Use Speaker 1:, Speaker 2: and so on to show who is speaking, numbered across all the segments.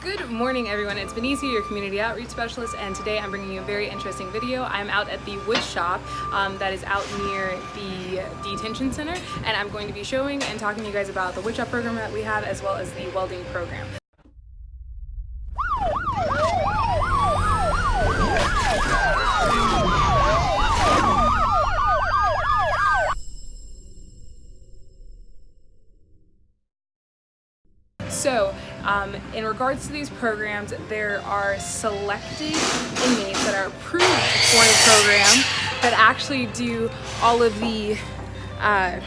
Speaker 1: Good morning everyone, it's Benicia, your community outreach specialist, and today I'm bringing you a very interesting video. I'm out at the wood shop um, that is out near the detention center, and I'm going to be showing and talking to you guys about the wood shop program that we have as well as the welding program. So, um, in regards to these programs, there are selected inmates that are approved for the program that actually do all of the uh,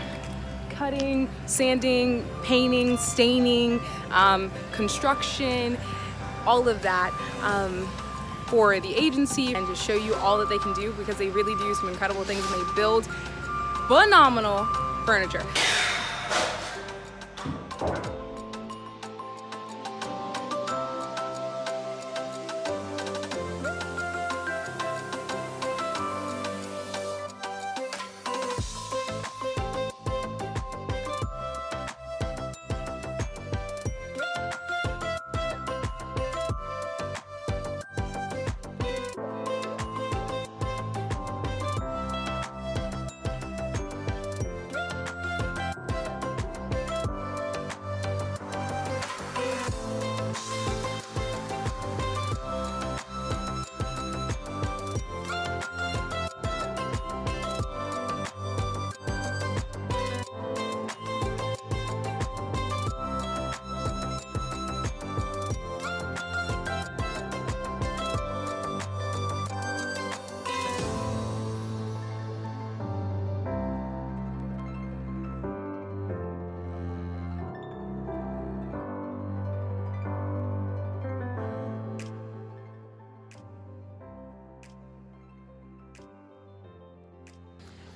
Speaker 1: cutting, sanding, painting, staining, um, construction, all of that um, for the agency and to show you all that they can do because they really do some incredible things and they build phenomenal furniture.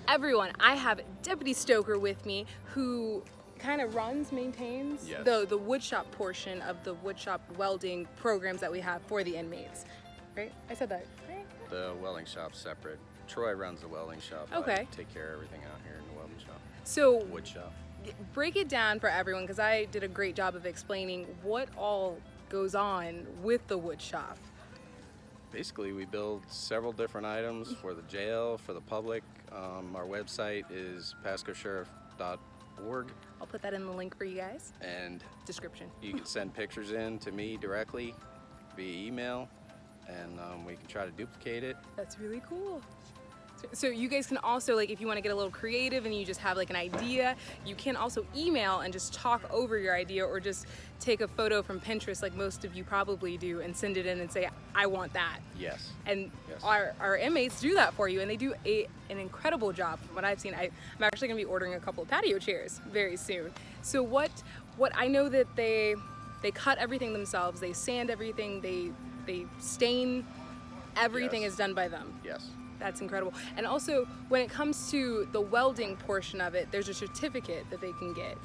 Speaker 1: Everyone. I have Deputy Stoker with me who kind of runs, maintains
Speaker 2: yes.
Speaker 1: the, the woodshop portion of the woodshop welding programs that we have for the inmates. Right? I said that, right?
Speaker 2: The welding shop's separate. Troy runs the welding shop.
Speaker 1: Okay.
Speaker 2: I take care of everything out here in the welding shop.
Speaker 1: So
Speaker 2: wood shop.
Speaker 1: Break it down for everyone because I did a great job of explaining what all goes on with the wood shop.
Speaker 2: Basically, we build several different items for the jail, for the public. Um, our website is pascosheriff.org.
Speaker 1: I'll put that in the link for you guys.
Speaker 2: And
Speaker 1: description.
Speaker 2: You can send pictures in to me directly via email, and um, we can try to duplicate it.
Speaker 1: That's really cool. So you guys can also, like if you want to get a little creative and you just have like an idea, you can also email and just talk over your idea or just take a photo from Pinterest like most of you probably do and send it in and say, I want that.
Speaker 2: Yes.
Speaker 1: And
Speaker 2: yes.
Speaker 1: Our, our inmates do that for you and they do a, an incredible job from what I've seen. I, I'm actually going to be ordering a couple of patio chairs very soon. So what, what I know that they, they cut everything themselves, they sand everything, they, they stain, everything
Speaker 2: yes.
Speaker 1: is done by them.
Speaker 2: Yes
Speaker 1: that's incredible. And also, when it comes to the welding portion of it, there's a certificate that they can get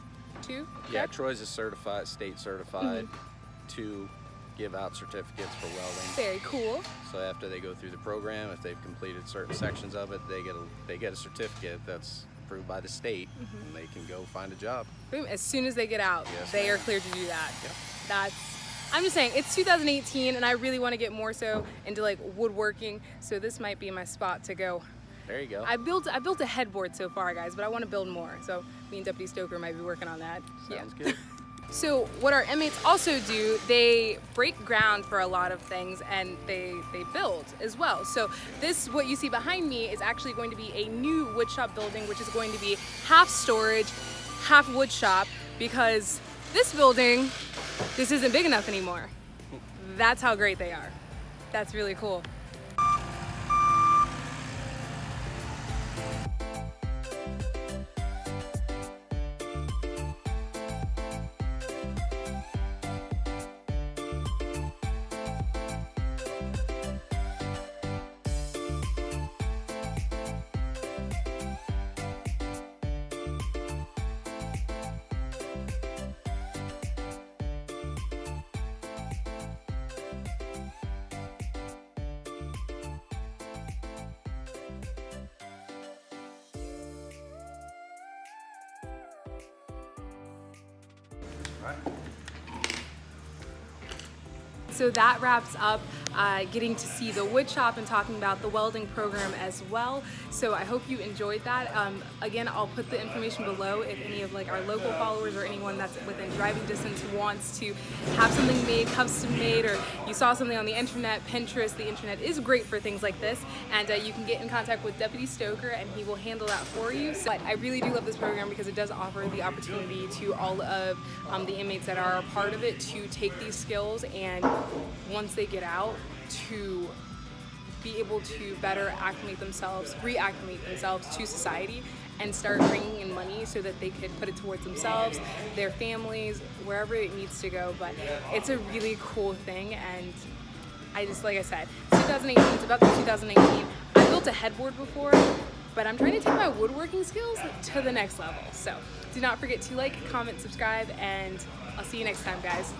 Speaker 1: too.
Speaker 2: Yeah, Troy's a certified, state certified mm -hmm. to give out certificates for welding.
Speaker 1: Very cool.
Speaker 2: So after they go through the program, if they've completed certain sections of it, they get a they get a certificate that's approved by the state, mm -hmm. and they can go find a job.
Speaker 1: Boom! As soon as they get out,
Speaker 2: yes,
Speaker 1: they are cleared to do that.
Speaker 2: Yep.
Speaker 1: That's I'm just saying, it's 2018 and I really want to get more so into like woodworking, so this might be my spot to go.
Speaker 2: There you go.
Speaker 1: I built I built a headboard so far, guys, but I want to build more. So me and Deputy Stoker might be working on that.
Speaker 2: Sounds
Speaker 1: yeah.
Speaker 2: good.
Speaker 1: So what our inmates also do, they break ground for a lot of things and they, they build as well. So this, what you see behind me is actually going to be a new woodshop building, which is going to be half storage, half woodshop, because this building this isn't big enough anymore. That's how great they are. That's really cool. So that wraps up uh, getting to see the wood shop and talking about the welding program as well. So I hope you enjoyed that. Um, again, I'll put the information below if any of like our local followers or anyone that's within driving distance wants to have something made, custom made, or you saw something on the internet, Pinterest, the internet is great for things like this, and uh, you can get in contact with Deputy Stoker and he will handle that for you. So, but I really do love this program because it does offer the opportunity to all of um, the inmates that are a part of it to take these skills and once they get out to be able to better acclimate themselves, reacclimate themselves to society and start bringing in money so that they could put it towards themselves, their families, wherever it needs to go. But it's a really cool thing and I just, like I said, 2018, it's about the 2019. I built a headboard before, but I'm trying to take my woodworking skills to the next level. So do not forget to like, comment, subscribe, and I'll see you next time, guys.